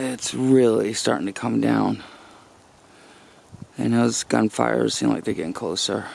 It's really starting to come down. And those gunfires seem like they're getting closer.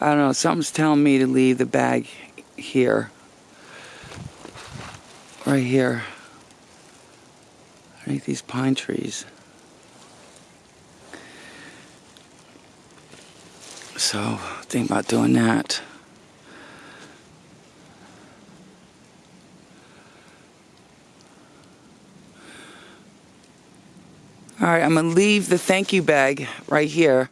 I don't know, something's telling me to leave the bag here. Right here. Underneath these pine trees. So, think about doing that. Alright, I'm gonna leave the thank you bag right here.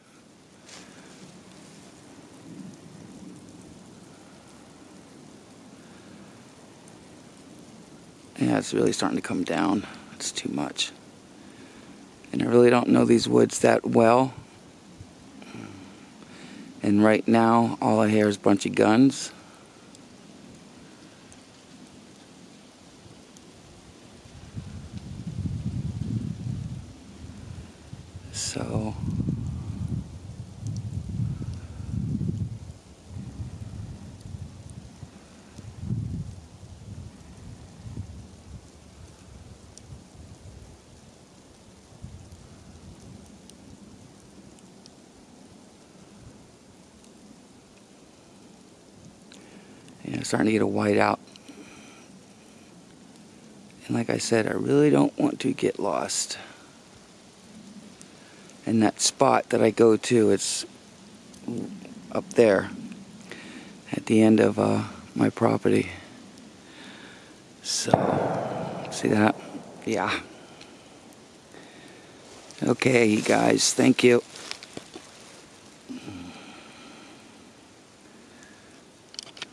Yeah, it's really starting to come down. It's too much. And I really don't know these woods that well. And right now, all I hear is a bunch of guns. So... starting to get a white out. And like I said, I really don't want to get lost. And that spot that I go to, it's up there at the end of uh, my property. So, see that? Yeah. Okay, guys, thank you.